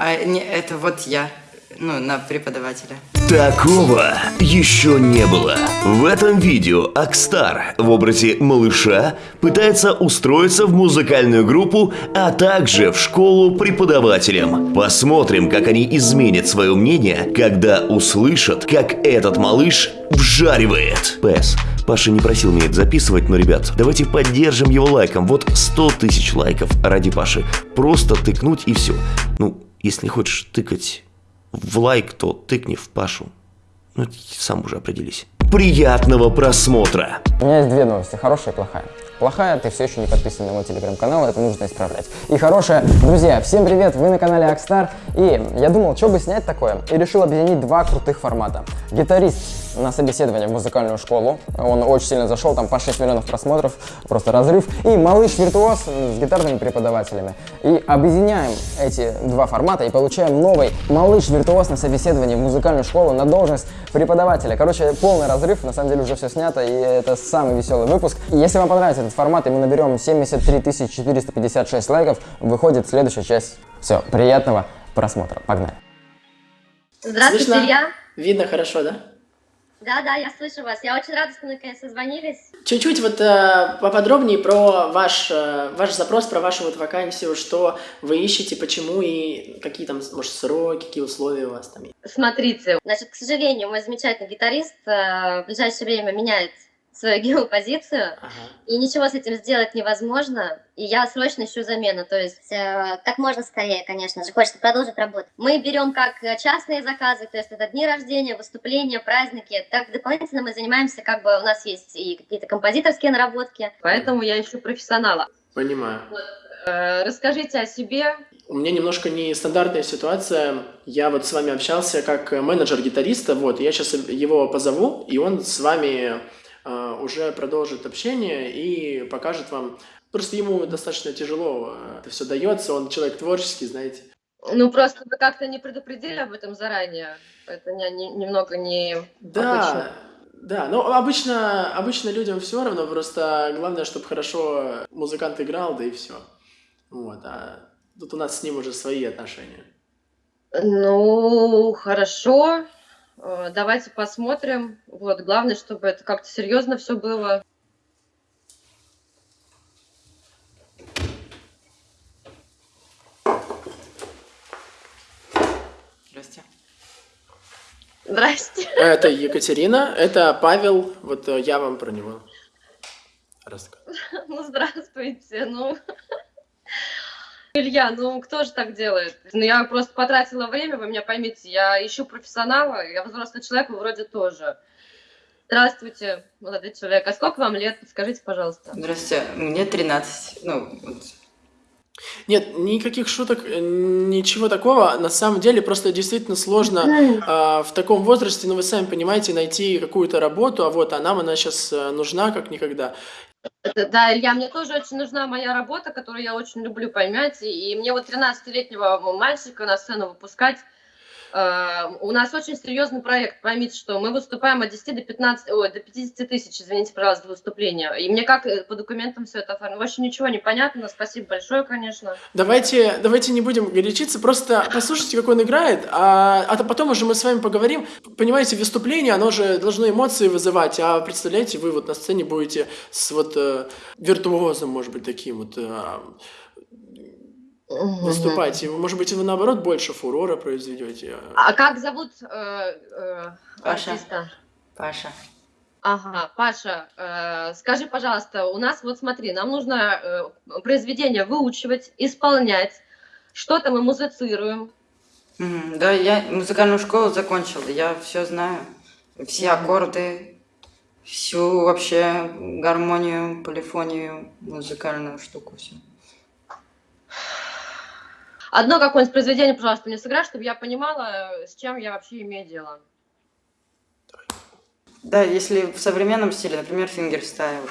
А не, это вот я, ну, на преподавателя. Такого еще не было. В этом видео Акстар в образе малыша пытается устроиться в музыкальную группу, а также в школу преподавателем. Посмотрим, как они изменят свое мнение, когда услышат, как этот малыш вжаривает. ПС. Паша не просил меня это записывать, но, ребят, давайте поддержим его лайком. Вот 100 тысяч лайков ради Паши. Просто тыкнуть и все. Ну, если не хочешь тыкать в лайк, то тыкни в Пашу. Ну, сам уже определись. Приятного просмотра! У меня есть две новости, хорошая и плохая. Плохая, ты все еще не подписан на мой телеграм-канал, это нужно исправлять. И хорошая, друзья, всем привет, вы на канале Акстар, и я думал, что бы снять такое, и решил объединить два крутых формата. Гитарист на собеседование в музыкальную школу, он очень сильно зашел, там по 6 миллионов просмотров, просто разрыв, и малыш-виртуоз с гитарными преподавателями. И объединяем эти два формата и получаем новый малыш-виртуоз на собеседование в музыкальную школу на должность преподавателя. Короче, полный разрыв, на самом деле уже все снято, и это самый веселый выпуск. И если вам понравится этот формат, и мы наберем 73 456 лайков, выходит следующая часть. Все, приятного просмотра. Погнали. Здравствуйте, Слышно? Илья. Видно хорошо, да? Да, да, я слышу вас. Я очень рада, что мы наконец созвонились. Чуть-чуть вот э, поподробнее про ваш, э, ваш запрос, про вашу вот вакансию, что вы ищете, почему и какие там, может, сроки, какие условия у вас там есть. Смотрите, значит, к сожалению, мой замечательный гитарист э, в ближайшее время меняет свою геопозицию, Ага. и ничего с этим сделать невозможно, и я срочно ищу замену, то есть э, как можно скорее, конечно же, хочется продолжить работу. Мы берем как э, частные заказы, то есть это дни рождения, выступления, праздники, так дополнительно мы занимаемся, как бы у нас есть и какие-то композиторские наработки, поэтому я ищу профессионала. Понимаю. Э, Расскажите о себе, У меня немножко нестандартная ситуация. Я вот с вами общался как менеджер гитариста, вот, я сейчас его позову, и он с вами э, уже продолжит общение и покажет вам. Просто ему достаточно тяжело э, это все дается, он человек творческий, знаете. Ну, просто вы как-то не предупредили об этом заранее. Это не- не- немного не... Да, Обычно. да, но обычно, обычно людям все равно, просто главное, чтобы хорошо музыкант играл, да и все. Вот, а тут у нас с ним уже свои отношения. Ну, хорошо. Э, Давайте посмотрим. Вот, главное, чтобы это как-то серьезно все было. Здрасте. Здрасте. Это Екатерина, это Павел, вот э, я вам про него рассказываю. Ну, здравствуйте. Ну, Илья, ну кто же так делает? Ну, я просто потратила время, вы меня поймите. Я ищу профессионала, я взрослый человек, вы вроде тоже. Здравствуйте, молодой человек. А сколько вам лет? Подскажите, пожалуйста. Здрасте, мне 13. Ну, вот. Нет, никаких шуток, э, ничего такого. На самом деле просто действительно сложно а, в таком возрасте, ну вы сами понимаете, найти какую-то работу, а вот а нам она сейчас нужна как никогда. Да, Илья, мне тоже очень нужна моя работа, которую я очень люблю, поймете. И мне вот 13-летнего мальчика на сцену выпускать. Э, у нас очень серьезный проект. Поймите, что мы выступаем от 10 до 15, ой, до 50 тысяч, извините, пожалуйста, выступления. И мне как э, по документам все это оформить? Вообще ничего не понятно. Спасибо большое, конечно. Давайте, давайте не будем горячиться, просто послушайте, как он играет, а, а то потом уже мы с вами поговорим. Понимаете, выступление, оно же должно эмоции вызывать, а представляете, вы вот на сцене будете с вот э, виртуозом, может быть, таким вот э, выступать. Может быть, вы наоборот больше фурора произведете. А как зовут э, э, Паша. артиста? Паша. Ага, Паша, э, скажи, пожалуйста, у нас вот смотри, нам нужно э, произведение выучивать, исполнять, что-то мы музицируем. Мгм, Да, я музыкальную школу закончил, я все знаю. Все аккорды, всю вообще гармонию, полифонию, музыкальную штуку, все. Одно какое-нибудь произведение, пожалуйста, мне сыграй, чтобы я понимала, с чем я вообще имею дело. Да, если в современном стиле, например, fingerstyle.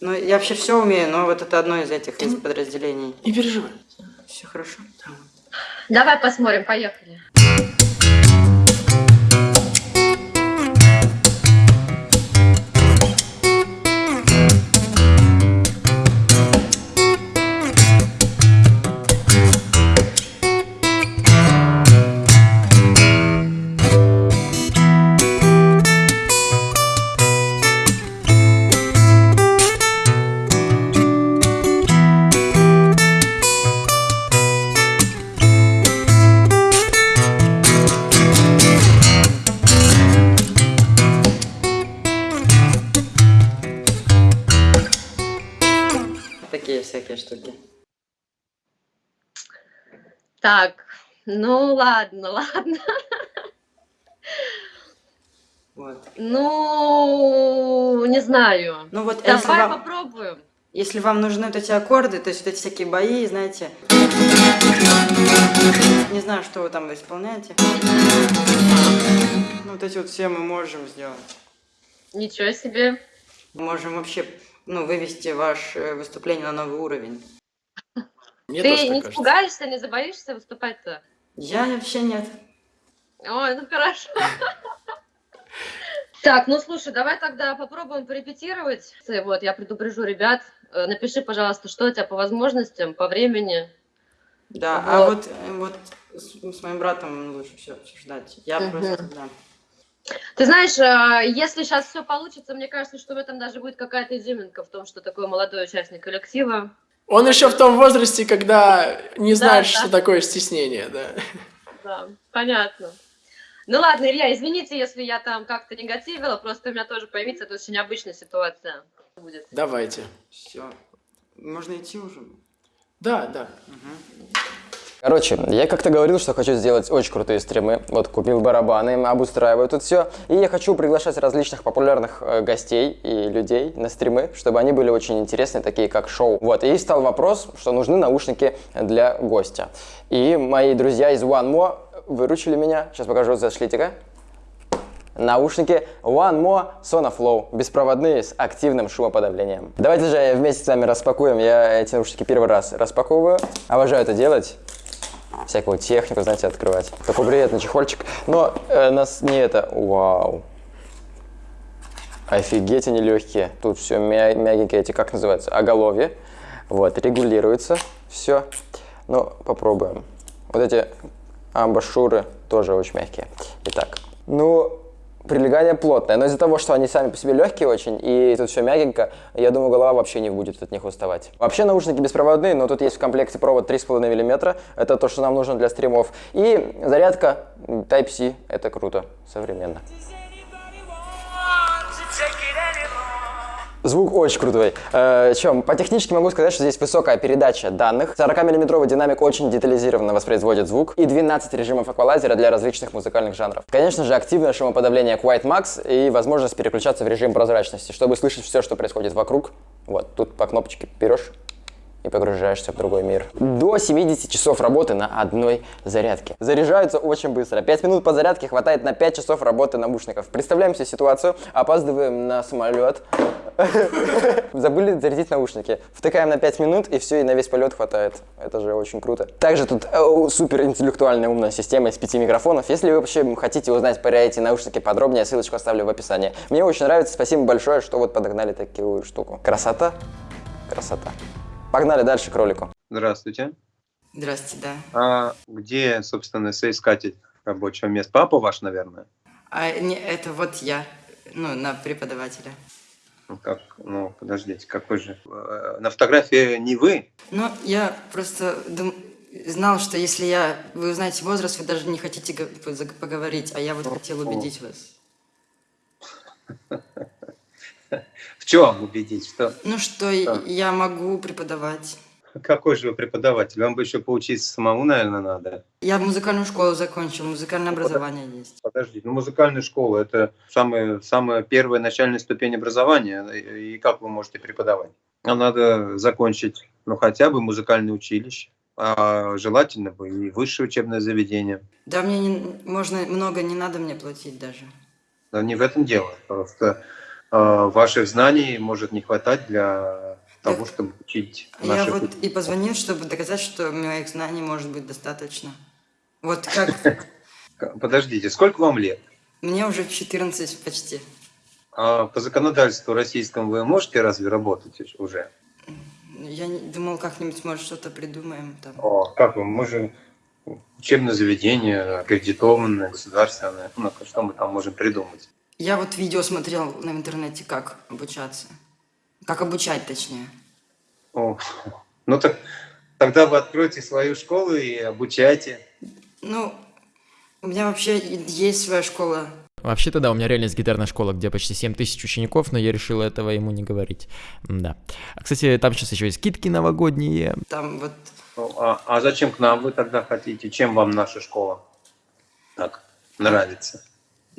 Ну, я вообще все умею, но вот это одно из этих, из подразделений. Не переживай. Все хорошо. Давай посмотрим, поехали. Штуки. Так, ну ладно, ладно. Вот. Ну, не знаю. Ну вот, если Давай вам, попробуем. если вам нужны вот эти аккорды, то есть вот эти всякие бои, знаете, не знаю, что вы там исполняете. Ну, вот эти вот все мы можем сделать. Ничего себе. Мы можем вообще, ну, вывести ваше выступление на новый уровень. Мне Ты не кажется. испугаешься, не забоишься выступать-то? Я вообще нет. Ой, ну хорошо. Так, ну слушай, давай тогда попробуем порепетировать. Вот, я предупрежу ребят. Э, Напиши, пожалуйста, что у тебя по возможностям, по времени. Да, а Вот. вот, э, вот с, с моим братом лучше все обсуждать. Я Мгм. просто, да. Ты знаешь, э, если сейчас все получится, мне кажется, что в этом даже будет какая-то изюминка в том, что такой молодой участник коллектива. Он еще в том возрасте, когда не знаешь, да. что такое стеснение, да. Да, понятно. Ну ладно, Илья, извините, если я там как-то негативила, просто у меня тоже поймите, это очень необычная ситуация будет. Давайте. Все. Можно идти уже. Да, да. Короче, я как-то говорил, что хочу сделать очень крутые стримы. Вот купил барабаны, обустраиваю тут все. И я хочу приглашать различных популярных э, гостей и людей на стримы, чтобы они были очень интересные, такие как шоу. Вот, и стал вопрос, что нужны наушники для гостя. И мои друзья из One More выручили меня. Сейчас покажу, зашлите-ка. Наушники One More Sonoflow, беспроводные с активным шумоподавлением. Давайте же вместе с вами распакуем. Я эти наушники первый раз распаковываю. Обожаю это делать всякую технику, знаете, открывать. Такой приятный чехольчик. Но э, нас не это... Вау. Офигеть, они легкие. Тут все мя- мягенькие, эти, как называется, оголовье. Вот, регулируется все. Ну, попробуем. Вот эти амбашюры тоже очень мягкие. Итак, ну, прилегание плотное, но из-за того, что они сами по себе легкие очень, и тут все мягенько, я думаю, голова вообще не будет от них уставать. Вообще наушники беспроводные, но тут есть в комплекте провод 3,5 мм, это то, что нам нужно для стримов, и зарядка Type-C, это круто, современно. Звук очень крутой. Э, чем? По технически могу сказать, что здесь высокая передача данных. 40-мм динамик очень детализированно воспроизводит звук. И 12 режимов эквалайзера для различных музыкальных жанров. Конечно же, активное шумоподавление Quiet Max и возможность переключаться в режим прозрачности, чтобы слышать все, что происходит вокруг. Вот, тут по кнопочке берешь и погружаешься в другой мир. До 70 часов работы на одной зарядке. Заряжаются очень быстро. 5 минут по зарядке хватает на 5 часов работы наушников. Представляем себе ситуацию, опаздываем на самолет, забыли зарядить наушники. Втыкаем на 5 минут и все, и на весь полет хватает. Это же очень круто. Также тут э, супер интеллектуальная умная система из 5 микрофонов. Если вы вообще хотите узнать про эти наушники подробнее, ссылочку оставлю в описании. Мне очень нравится, спасибо большое, что вот подогнали такую штуку. Красота? Красота. Погнали дальше к ролику. Здравствуйте. Здравствуйте, да. А где, собственно, соискатель рабочего места? Папа ваш, наверное? А не, это вот я, ну, на преподавателя. Ну, как, ну, подождите, какой же? Э, На фотографии не вы? Ну, я просто дум- знал, что если я... Вы узнаете возраст, вы даже не хотите поговорить, а я вот хотел убедить вас. В чем убедить? Что? Ну, что Да. я могу преподавать. Какой же вы преподаватель? Вам бы еще поучиться самому, наверное, надо. Я музыкальную школу закончил, музыкальное образование есть. Подождите, ну музыкальная школа – это самая, самая первая начальная ступень образования. И как вы можете преподавать? Нам надо закончить, ну, хотя бы музыкальное училище, а желательно бы и высшее учебное заведение. Да мне не, можно, много не надо мне платить даже. Но не в этом дело. Просто ваших знаний может не хватать для того, Так, чтобы учить Я наших вот и позвонил, чтобы доказать, что моих знаний может быть достаточно. Вот как Подождите, сколько вам лет? мне уже 14 почти. А по законодательству российскому вы можете разве работать уже? Я думал, как-нибудь, может, что-то придумаем там. О, как вы? Мы же учебное заведение, аккредитованное, государственное. Ну, что мы там можем придумать? Я вот видео смотрел на интернете, как обучаться. Как обучать, точнее. О, ну так тогда вы откройте свою школу и обучайте. Ну, у меня вообще есть своя школа. Вообще-то да, у меня реально есть гитарная школа, где почти 7 тысяч учеников, но я решил этого ему не говорить. Да. А, кстати, там сейчас еще есть скидки новогодние. Там вот Ну, а, а зачем к нам вы тогда хотите? Чем вам наша школа так нравится?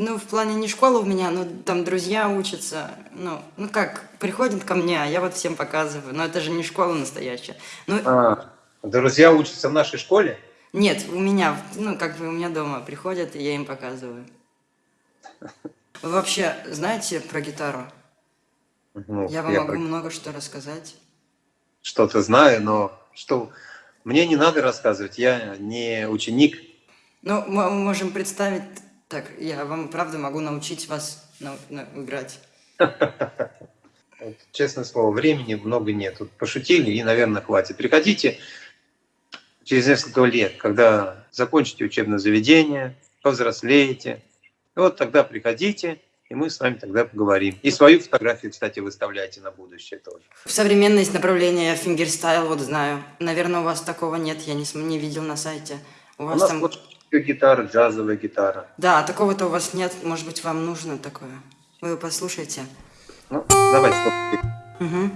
Ну, в плане не школа у меня, но там друзья учатся. Ну, ну как, приходят ко мне, а я вот всем показываю. Но это же не школа настоящая. Ну, А, друзья учатся в нашей школе? нет, у меня, ну, как бы у меня дома приходят, и я им показываю. Вы вообще знаете про гитару? Ну, Я вам могу про- много что рассказать. что-то знаю, но что мне не надо рассказывать, я не ученик. Ну, мы можем представить... Так, я вам правда могу научить вас нау- на- играть. Вот, Честное слово, времени много нет. Тут пошутили и, наверное, хватит. Приходите через несколько лет, когда закончите учебное заведение, повзрослеете. Вот тогда приходите, и мы с вами тогда поговорим. И свою фотографию, кстати, выставляйте на будущее тоже. В современное есть направление fingerstyle, вот знаю. Наверное, у вас такого нет, я не, не видел на сайте. У У вас нас там... вот гитара, джазовая гитара. Да, такого-то у вас нет. Может быть, вам нужно такое? Вы послушайте. Ну, давайте. Угу.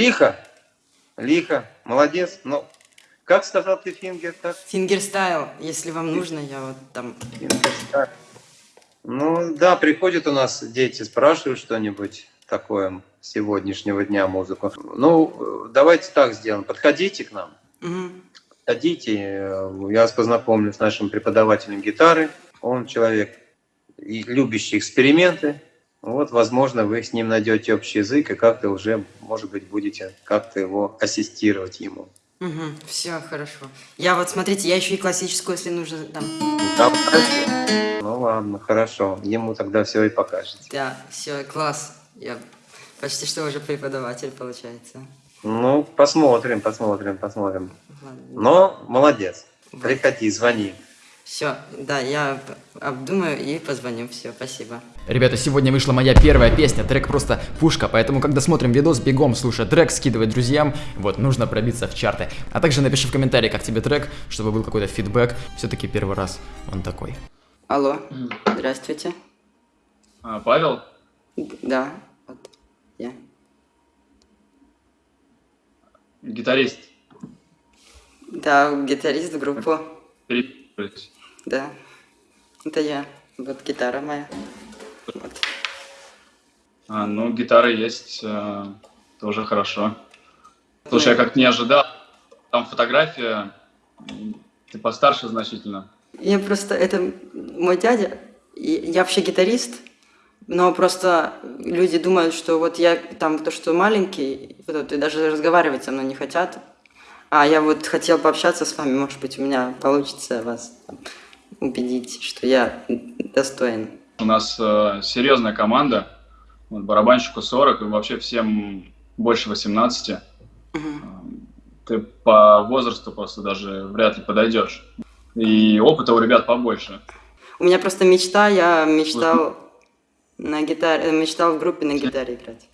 Лихо. Лихо. Молодец. Ну, как сказал ты, Finger, так? Fingerstyle, если вам нужно, я вот там... Fingerstyle. Ну, да, приходят у нас дети, спрашивают что-нибудь такое сегодняшнего дня музыку. Ну, давайте так сделаем. Подходите к нам. Мгм. Подходите, я вас познакомлю с нашим преподавателем гитары. Он человек, любящий эксперименты. Вот, возможно, вы с ним найдете общий язык и как-то уже, может быть, будете как-то его ассистировать ему. Мгм. Все хорошо. Я вот, смотрите, я еще и классическую, если нужно, там... Да, Ну ладно, хорошо. Ему тогда все и покажете. Да, все, класс. Я почти что уже преподаватель, получается. Ну, посмотрим, посмотрим, посмотрим. Ладно. Но молодец. Приходи, звони. Все, да, я обдумаю и позвоню. Все, спасибо. Ребята, сегодня вышла моя первая песня, трек просто пушка, поэтому когда смотрим видос, бегом слушай трек, скидывай друзьям, вот, нужно пробиться в чарты. А также напиши в комментарии, как тебе трек, чтобы был какой-то фидбэк, все-таки первый раз он такой. Алло, здравствуйте. А, Павел? Да, вот я. Гитарист. Да, гитарист группы. Переписываюсь. Да, это я. Вот гитара моя. Вот. А, ну, гитара есть, э, тоже хорошо. Слушай, я как не ожидал. Там фотография, ты постарше значительно. Я просто, это мой дядя, я вообще гитарист, но просто люди думают, что вот я там то, что маленький, вот, и даже разговаривать со мной не хотят. А я вот хотел пообщаться с вами, может быть, у меня получится вас там убедить, что я достоин. У нас э, серьезная команда. Вот, барабанщику 40 и вообще всем больше 18. Мгм. Ты по возрасту просто даже вряд ли подойдешь. И опыта у ребят побольше. У меня просто мечта, я мечтал на гитаре, э, мечтал в группе на гитаре играть.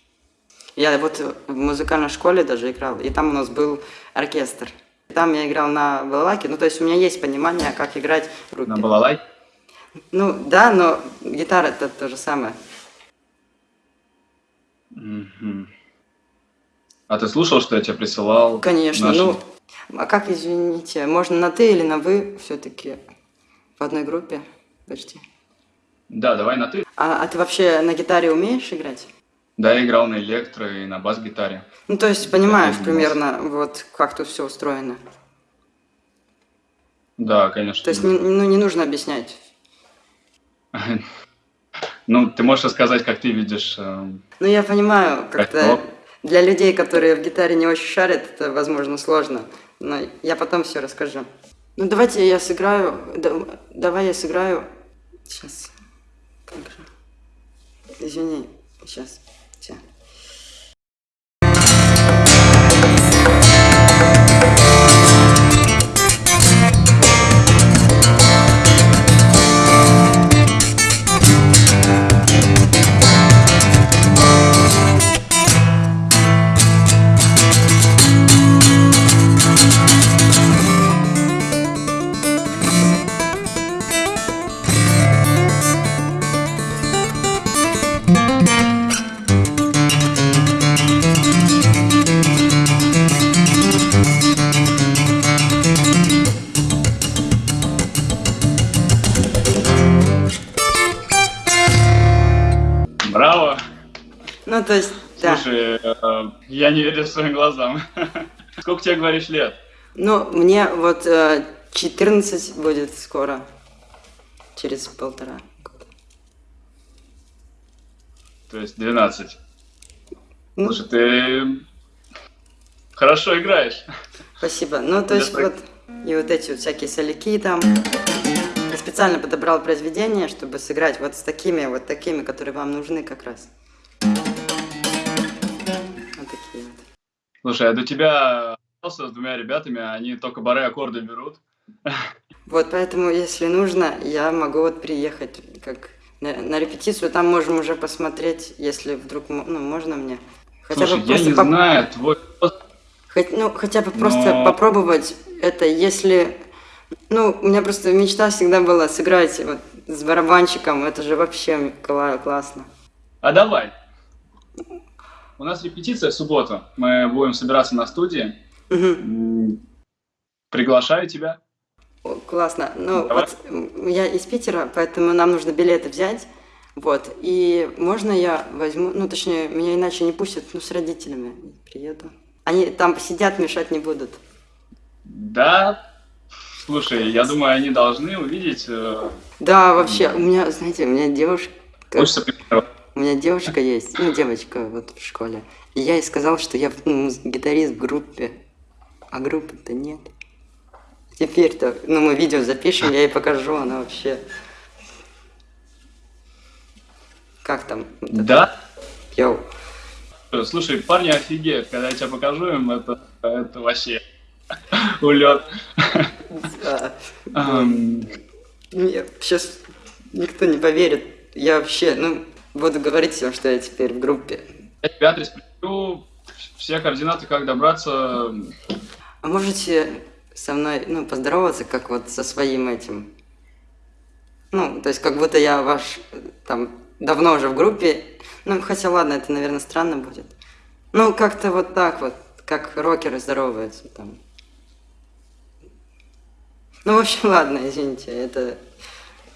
Я вот в музыкальной школе даже играл, и там у нас был оркестр. Там я играл на балалайке, ну то есть у меня есть понимание, как играть в группе. На балалайке. Ну да, но гитара это то же самое. Мгм. А ты слушал, что я тебе присылал? Конечно, наши- ну, а как, извините, можно на ты или на вы все-таки в одной группе почти? Да, давай на ты. А, а ты вообще на гитаре умеешь играть? Да, я играл на электро и на бас-гитаре. Ну, то есть понимаешь примерно, вот как тут все устроено. Да, конечно. То есть, не- ну, не нужно объяснять. Ну, ты можешь рассказать, как ты видишь... э, Ну, я понимаю, как-то для людей, которые в гитаре не очень шарят, это, возможно, сложно. Но я потом все расскажу. Ну, давайте я сыграю. да- давай я сыграю. Сейчас. Как же? Извини. Сейчас. Я не верю своим глазам. Сколько тебе, говоришь, лет? Ну, мне вот э, 14 будет скоро. Через полтора года. То есть 12. Ну. Слушай, ты хорошо играешь. Спасибо. Ну, то есть вот и вот эти вот всякие соляки там. Я специально подобрал произведение, чтобы сыграть вот с такими, вот такими, которые вам нужны как раз. Слушай, я до тебя с двумя ребятами, они только бары аккорды берут. Вот поэтому, если нужно, я могу вот приехать как на, на репетицию, там можем уже посмотреть, если вдруг ну, можно мне. Хотя Слушай, бы я просто не поп- знаю, твой Хоть, ну, хотя бы просто Но- попробовать это, если... Ну, у меня просто мечта всегда была сыграть вот с барабанщиком, это же вообще кла- классно. А давай. У нас репетиция в субботу. Мы будем собираться на студии. М, Приглашаю тебя. Классно. Ну, Давай. вот я из Питера, поэтому нам нужно билеты взять. Вот. И можно я возьму, ну, точнее, меня иначе не пустят, ну, с родителями приеду. Они там посидят, мешать не будут. Да. Слушай, я думаю, они должны увидеть. э, Да, вообще, у меня, знаете, у меня девушка... Хочется примеров. У меня девушка есть, ну, девочка вот в школе. И я ей сказал, что я ну, гитарист в группе, а группы-то нет. Теперь-то, ну, мы видео запишем, я ей покажу, она вообще... Как там? Да. Йоу. Слушай, парни офигеют, когда я тебе покажу им, это, это вообще улет. Мне сейчас никто не поверит. Я вообще, ну, буду говорить всем, что я теперь в группе. Я тебе адрес пришлю, все координаты, как добраться. А можете со мной, ну, поздороваться, как вот со своим этим? Ну, то есть, как будто я ваш, там, давно уже в группе. Ну, хотя, ладно, это, наверное, странно будет. Ну, как-то вот так вот, как рокеры здороваются там. Ну, в общем, ладно, извините, это